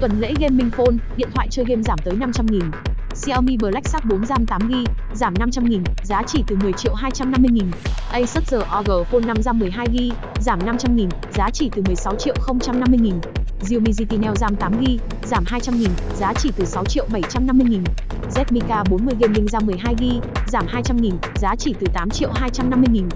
Tuần lễ Gaming Phone, điện thoại chơi game giảm tới 500.000. Xiaomi Black Shark 4 RAM 8GB, giảm 500.000, giá chỉ từ 10 triệu 250.000. Asus ROG Phone 5 RAM 12GB, giảm 500.000, giá chỉ từ 16 triệu 050.000. Xiaomi GT Neo RAM 8GB, giảm 200.000, giá chỉ từ 6 triệu 750.000. Z Mica 40 Gaming RAM 12GB, giảm 200.000, giá chỉ từ 8 triệu 250.000.